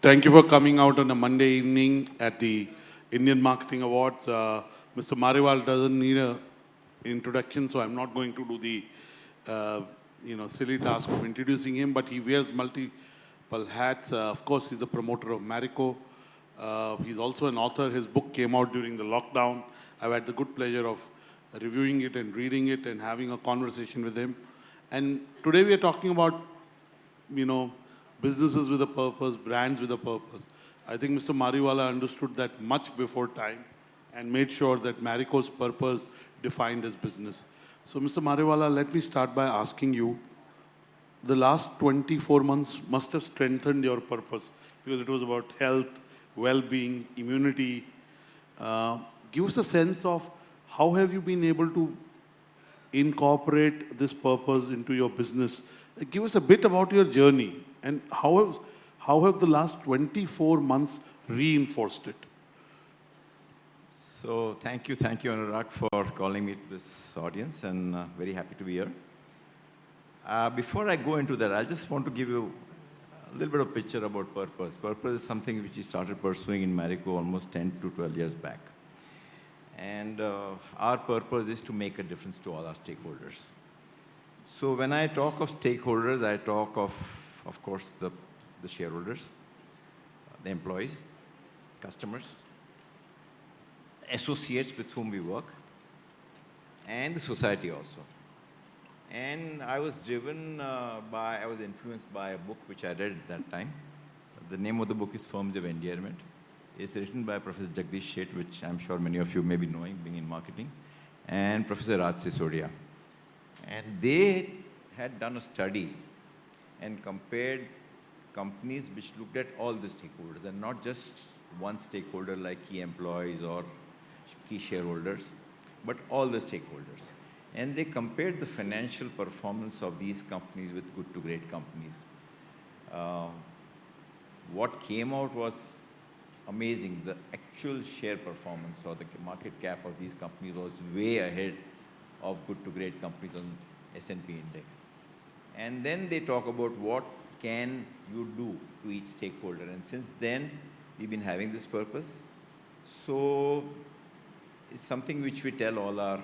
Thank you for coming out on a Monday evening at the Indian Marketing Awards. Uh, Mr. Mariwal doesn't need an introduction, so I'm not going to do the uh, you know silly task of introducing him. But he wears multiple hats. Uh, of course, he's a promoter of Marico. Uh, he's also an author. His book came out during the lockdown. I've had the good pleasure of reviewing it and reading it and having a conversation with him. And today we are talking about you know businesses with a purpose, brands with a purpose. I think Mr. Mariwala understood that much before time and made sure that Marico's purpose defined his business. So Mr. Mariwala, let me start by asking you, the last 24 months must have strengthened your purpose because it was about health, well-being, immunity. Uh, give us a sense of how have you been able to incorporate this purpose into your business? Give us a bit about your journey. And how have, how have the last 24 months reinforced it? So thank you, thank you, Anurag, for calling me to this audience, and uh, very happy to be here. Uh, before I go into that, I just want to give you a little bit of picture about purpose. Purpose is something which we started pursuing in Marico almost 10 to 12 years back. And uh, our purpose is to make a difference to all our stakeholders. So when I talk of stakeholders, I talk of of course, the, the shareholders, the employees, customers, associates with whom we work, and the society also. And I was driven uh, by, I was influenced by a book which I read at that time. The name of the book is Firms of Endearment. It's written by Professor Jagdish Sheth, which I'm sure many of you may be knowing, being in marketing, and Professor Raj Sisodia. And they had done a study and compared companies which looked at all the stakeholders and not just one stakeholder like key employees or key shareholders, but all the stakeholders. And they compared the financial performance of these companies with good to great companies. Uh, what came out was amazing. The actual share performance or the market cap of these companies was way ahead of good to great companies on S&P index. And then they talk about what can you do to each stakeholder. And since then, we've been having this purpose. So it's something which we tell all our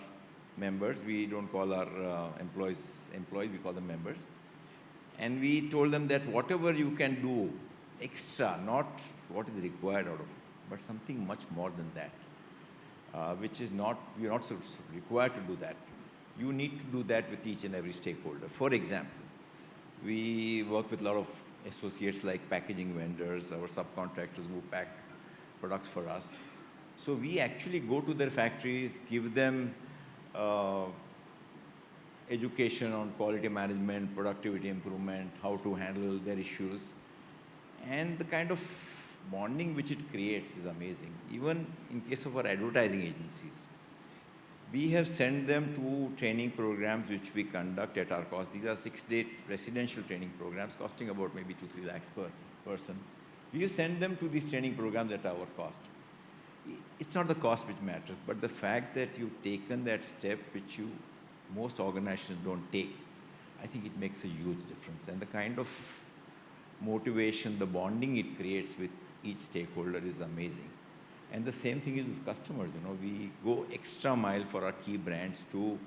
members. We don't call our uh, employees employees, we call them members. And we told them that whatever you can do extra, not what is required out of it, but something much more than that, uh, which is not, you're not required to do that. You need to do that with each and every stakeholder. For example, we work with a lot of associates like packaging vendors, our subcontractors who pack products for us. So we actually go to their factories, give them uh, education on quality management, productivity improvement, how to handle their issues. And the kind of bonding which it creates is amazing. Even in case of our advertising agencies, we have sent them to training programs which we conduct at our cost. These are six-day residential training programs costing about maybe two, three lakhs per person. We send them to these training programs at our cost. It's not the cost which matters, but the fact that you've taken that step which you most organizations don't take, I think it makes a huge difference. And the kind of motivation, the bonding it creates with each stakeholder is amazing. And the same thing is with customers, you know, we go extra mile for our key brands to,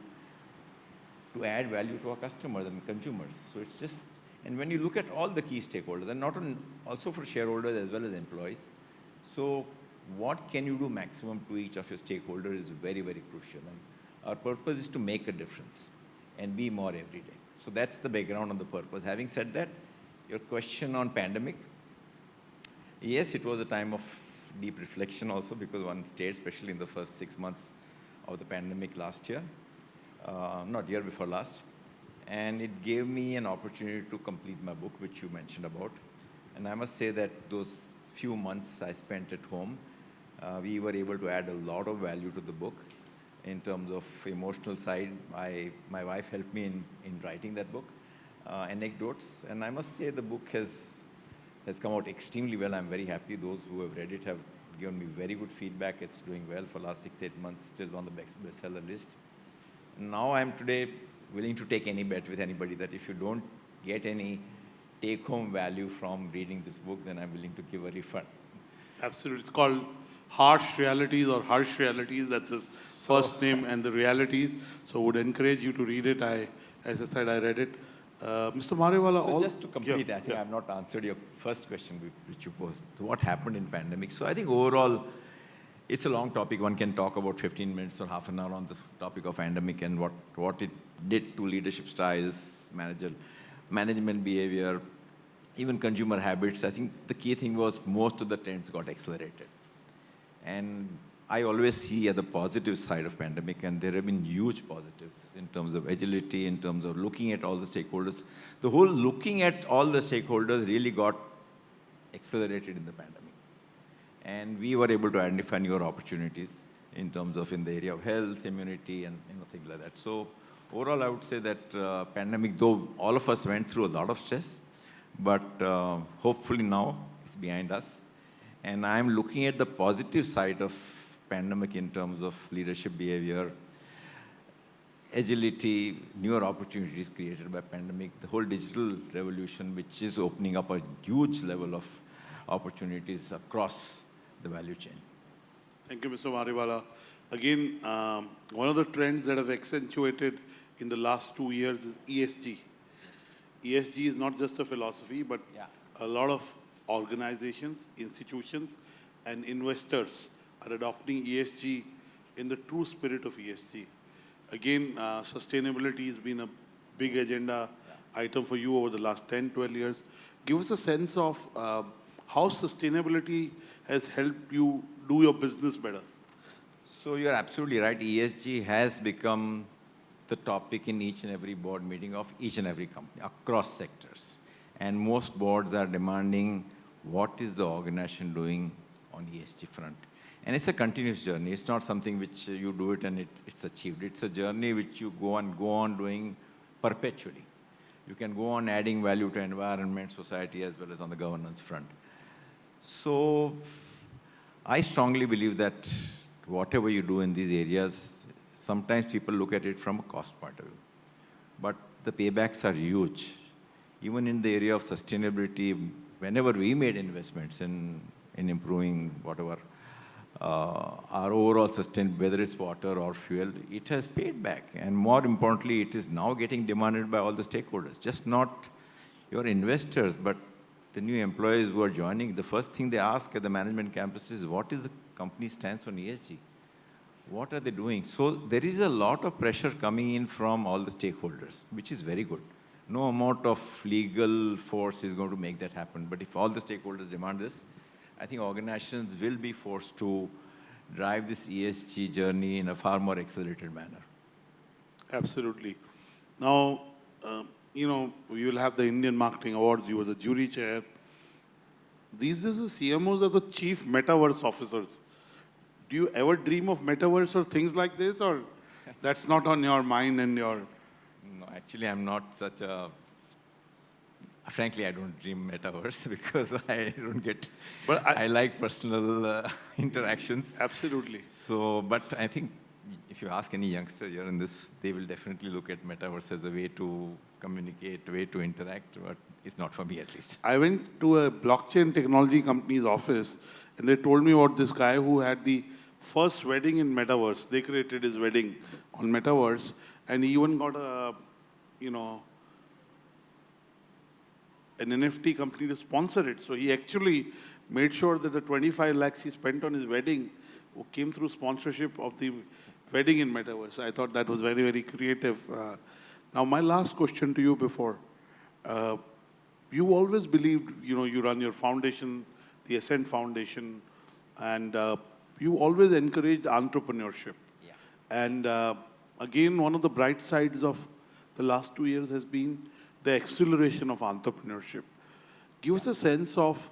to add value to our customers and consumers. So it's just, and when you look at all the key stakeholders, and not on, also for shareholders as well as employees, so what can you do maximum to each of your stakeholders is very, very crucial. And our purpose is to make a difference and be more every day. So that's the background on the purpose. Having said that, your question on pandemic, yes, it was a time of deep reflection also because one stayed, especially in the first six months of the pandemic last year, uh, not year before last. And it gave me an opportunity to complete my book, which you mentioned about. And I must say that those few months I spent at home, uh, we were able to add a lot of value to the book in terms of emotional side. I, my wife helped me in, in writing that book, uh, anecdotes. And I must say the book has has come out extremely well. I'm very happy. Those who have read it have given me very good feedback. It's doing well for last six, eight months, still on the bestseller list. Now I'm today willing to take any bet with anybody that if you don't get any take home value from reading this book, then I'm willing to give a refund. Absolutely. It's called Harsh Realities or Harsh Realities. That's his first name and the realities. So would encourage you to read it. I, as I said, I read it. Uh, Mr. Mariwala, So just to complete, Yeah, I think yeah. I've not answered your first question which- which you posed. So what happened in pandemic? So I think overall, it's a long topic. One can talk about 15 minutes or half an hour on the topic of pandemic and what, what it did to leadership styles, manager, management behavior, even consumer habits. I think the key thing was most of the trends got accelerated. And I always see at the positive side of pandemic, and there have been huge positives in terms of agility, in terms of looking at all the stakeholders. The whole looking at all the stakeholders really got accelerated in the pandemic. And we were able to identify newer opportunities in terms of in the area of health, immunity, and you know, things like that. So overall, I would say that uh, pandemic, though all of us went through a lot of stress, but uh, hopefully now it's behind us. And I'm looking at the positive side of pandemic in terms of leadership behavior, agility, newer opportunities created by pandemic, the whole digital revolution, which is opening up a huge level of opportunities across the value chain. Thank you, Mr. Mariwala. Again, um, one of the trends that have accentuated in the last two years is ESG. ESG is not just a philosophy, but Yeah. a lot of organizations, institutions, and investors are adopting ESG in the true spirit of ESG. Again, uh, sustainability has been a big agenda item for you over the last 10, 12 years. Give us a sense of uh, how sustainability has helped you do your business better. So you're absolutely right. ESG has become the topic in each and every board meeting of each and every company across sectors. And most boards are demanding what is the organization doing on ESG front. And it's a continuous journey. It's not something which you do it and it, it's achieved. It's a journey which you go on, go on doing perpetually. You can go on adding value to environment, society, as well as on the governance front. So I strongly believe that whatever you do in these areas, sometimes people look at it from a cost point of view. But the paybacks are huge. Even in the area of sustainability, whenever we made investments in, in improving whatever Uh, our overall sustain, whether it's water or fuel, it has paid back. And more importantly, it is now getting demanded by all the stakeholders, just not your investors, but the new employees who are joining. The first thing they ask at the management campus is, what is the company stance on ESG? What are they doing? So there is a lot of pressure coming in from all the stakeholders, which is very good. No amount of legal force is going to make that happen. But if all the stakeholders demand this, I think organizations will be forced to drive this ESG journey in a far more accelerated manner. Absolutely. Now, um, you know, we will have the Indian Marketing Awards. You were the jury chair. These days, the CMOs are the chief metaverse officers. Do you ever dream of metaverse or things like this, or that's not on your mind and your? No, actually, I'm not such a. Frankly, I don't dream metaverse because I don't get. But I- I, like personal uh, interactions. Absolutely. So, but I think if you ask any youngster here in this, they will definitely look at metaverse as a way to communicate, way to interact. But it's not for me, at least. I went to a blockchain technology company's office, and they told me about this guy who had the first wedding in metaverse. They created his wedding on metaverse, and he even got a, you know, an NFT company to sponsor it. So he actually made sure that the 25 lakhs he spent on his wedding came through sponsorship of the wedding in metaverse. I thought that was very, very creative. Uh, now, my last question to you before. Uh, you always believed, you know, you run your foundation, the Ascent Foundation, and uh, you always encouraged entrepreneurship. Yeah. And uh, again, one of the bright sides of the last two years has been the acceleration of entrepreneurship. Give us a sense of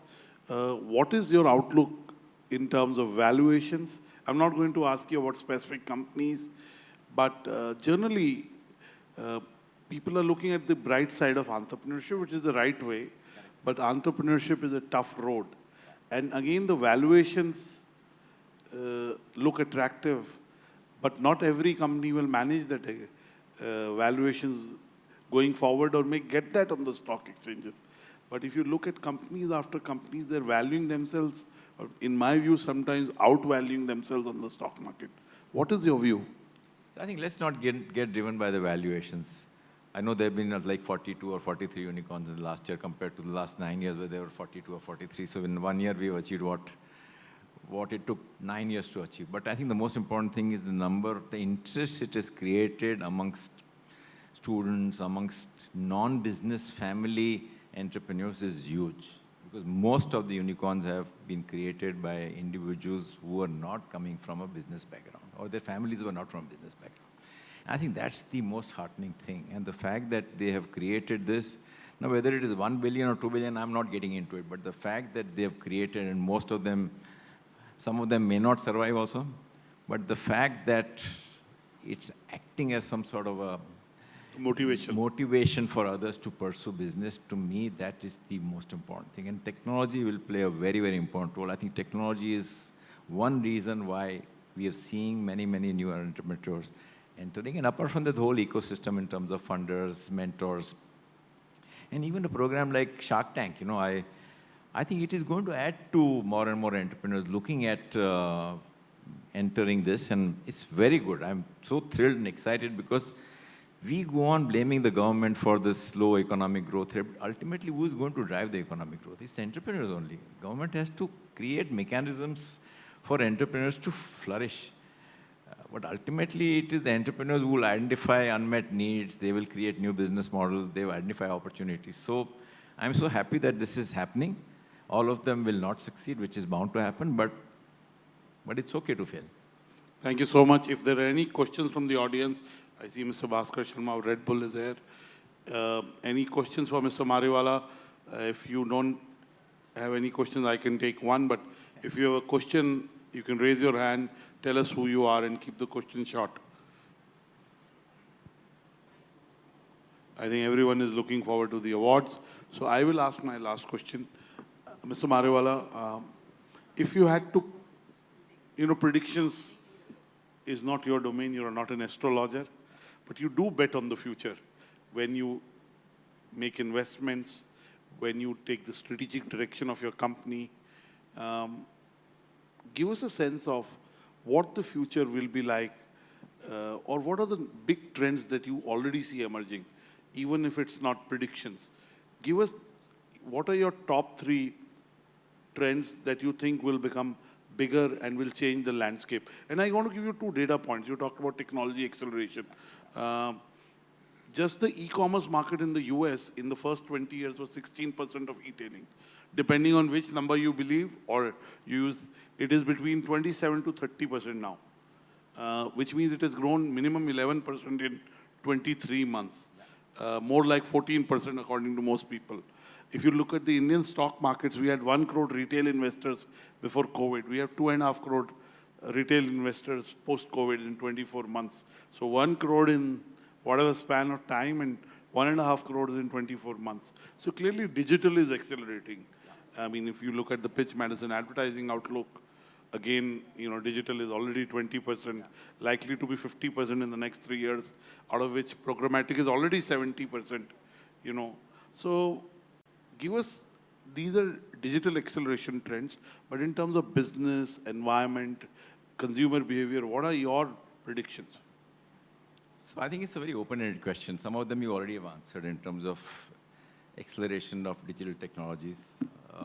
uh, what is your outlook in terms of valuations. I'm not going to ask you about specific companies, but uh, generally, uh, people are looking at the bright side of entrepreneurship, which is the right way, but entrepreneurship is a tough road. And again, the valuations uh, look attractive, but not every company will manage that uh, valuations going forward or may get that on the stock exchanges. But if you look at companies after companies, they're valuing themselves, in my view, sometimes outvaluing themselves on the stock market. What is your view? I think let's not get, get driven by the valuations. I know there have been uh, like 42 or 43 unicorns in the last year compared to the last nine years where there were 42 or 43. So in one year we've achieved what, what it took nine years to achieve. But I think the most important thing is the number, the interest it has created amongst students, amongst non-business family entrepreneurs is huge. Because most of the unicorns have been created by individuals who are not coming from a business background or their families were not from business background. I think that's the most heartening thing. And the fact that they have created this, now whether it is 1 billion or 2 billion, I'm not getting into it, but the fact that they have created and most of them, some of them may not survive also, but the fact that it's acting as some sort of a Motivation. motivation for others to pursue business, to me, that is the most important thing. And technology will play a very, very important role. I think technology is one reason why we are seeing many, many new entrepreneurs entering. And apart from that whole ecosystem in terms of funders, mentors, and even a program like Shark Tank, you know, I, I think it is going to add to more and more entrepreneurs looking at uh, entering this. And it's very good. I'm so thrilled and excited because we go on blaming the government for this slow economic growth. Ultimately, who is going to drive the economic growth? It's entrepreneurs only. Government has to create mechanisms for entrepreneurs to flourish. Uh, but ultimately, it is the entrepreneurs who will identify unmet needs. They will create new business models. They will identify opportunities. So I'm so happy that this is happening. All of them will not succeed, which is bound to happen, but, but it's okay to fail. Thank you so much. If there are any questions from the audience, I see Mr. Bhaskar Sharma of Red Bull is here. Uh, any questions for Mr. Mariwala? Uh, if you don't have any questions, I can take one. But if you have a question, you can raise your hand, tell us who you are, and keep the question short. I think everyone is looking forward to the awards. So I will ask my last question. Uh, Mr. Mariwala, um, if you had to, you know, predictions is not your domain, you are not an astrologer, but you do bet on the future when you make investments, when you take the strategic direction of your company. Um, give us a sense of what the future will be like, uh, or what are the big trends that you already see emerging, even if it's not predictions. Give us what are your top three trends that you think will become bigger and will change the landscape. And I want to give you two data points. You talked about technology acceleration. Um, just the e-commerce market in the US in the first 20 years was 16% of e-tailing. Depending on which number you believe or use, it is between 27 to 30% now, uh, which means it has grown minimum 11% in 23 months, uh, more like 14% according to most people. If you look at the Indian stock markets, we had one crore retail investors before COVID. We have two and a half crore retail investors post-COVID in 24 months. So one crore in whatever span of time and one and a half crores in 24 months. So clearly digital is accelerating. I mean, if you look at the Pitch Madison advertising outlook, again, you know, digital is already 20%, likely to be 50% in the next three years, out of which programmatic is already 70%, you know. So give us, these are digital acceleration trends, but in terms of business, environment, consumer behavior, what are your predictions? So I think it's a very open-ended question. Some of them you already have answered in terms of acceleration of digital technologies. Uh,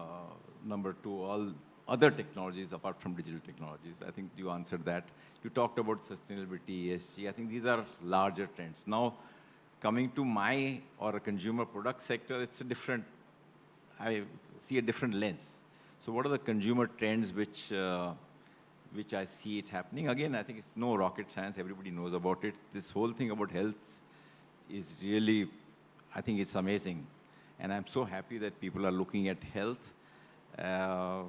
number two, all other technologies apart from digital technologies. I think you answered that. You talked about sustainability, ESG. I think these are larger trends. Now, coming to my or a consumer product sector, it's a different, I see a different lens. So what are the consumer trends which uh, which I see it happening. Again, I think it's no rocket science. Everybody knows about it. This whole thing about health is really, I think it's amazing. And I'm so happy that people are looking at health. Uh,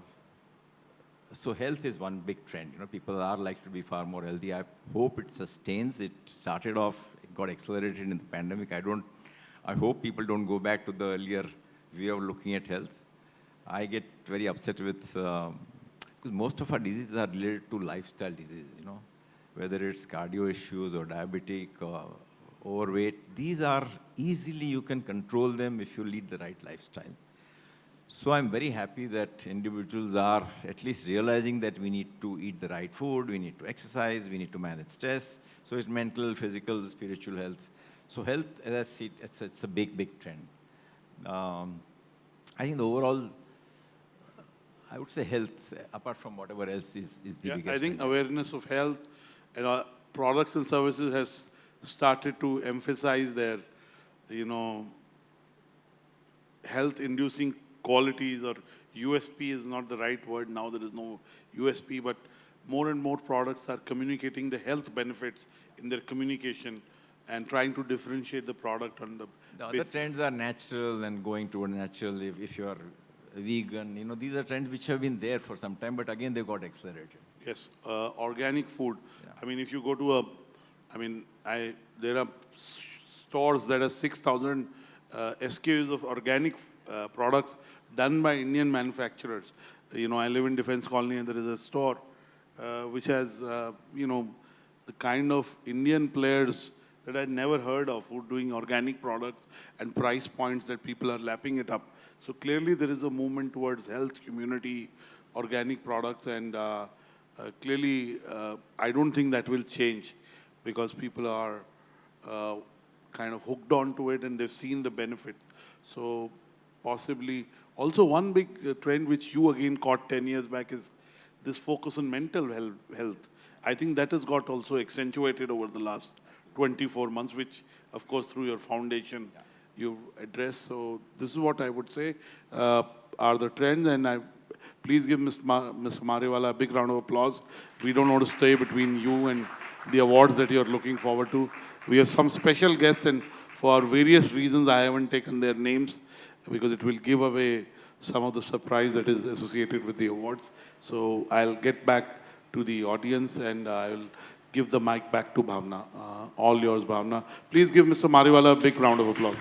so health is one big trend. You know, people are like to be far more healthy. I hope it sustains. It started off, it got accelerated in the pandemic. I don't, I hope people don't go back to the earlier way of looking at health. I get very upset with um, because most of our diseases are related to lifestyle diseases, you know, whether it's cardio issues or diabetic or overweight. These are easily, you can control them if you lead the right lifestyle. So I'm very happy that individuals are at least realizing that we need to eat the right food, we need to exercise, we need to manage stress. So it's mental, physical, spiritual health. So health, as I see it, it's, it's a big, big trend. Um, I think the overall, I would say health, apart from whatever else, is, is the Yeah, biggest I think trend. awareness of health and uh, products and services has started to emphasize their, you know, health-inducing qualities or USP is not the right word. Now there is no USP, but more and more products are communicating the health benefits in their communication and trying to differentiate the product on the The other trends are natural and going toward natural. If, if you are vegan, you know, these are trends which have been there for some time, but again, they got accelerated. Yes, uh, organic food. Yeah. I mean, if you go to a, I mean, I there are stores that are 6,000 uh, SKUs of organic uh, products done by Indian manufacturers. You know, I live in Defense Colony and there is a store uh, which has, uh, you know, the kind of Indian players that I'd never heard of who doing organic products and price points that people are lapping it up. So clearly there is a movement towards health, community, organic products and uh, uh, clearly, uh, I don't think that will change because people are uh, kind of hooked onto it and they've seen the benefit. So possibly, also one big uh, trend which you again caught 10 years back is this focus on mental health. I think that has got also accentuated over the last 24 months, which of course through your foundation you address. So this is what I would say uh, are the trends and I Please give Mr. Ma- Mr. Mariwala a big round of applause. We don't want to stay between you and the awards that you're looking forward to. We have some special guests, and for various reasons, I haven't taken their names because it will give away some of the surprise that is associated with the awards. So I'll get back to the audience and I'll give the mic back to Bhavna. Uh, all yours, Bhavna. Please give Mr. Mariwala a big round of applause.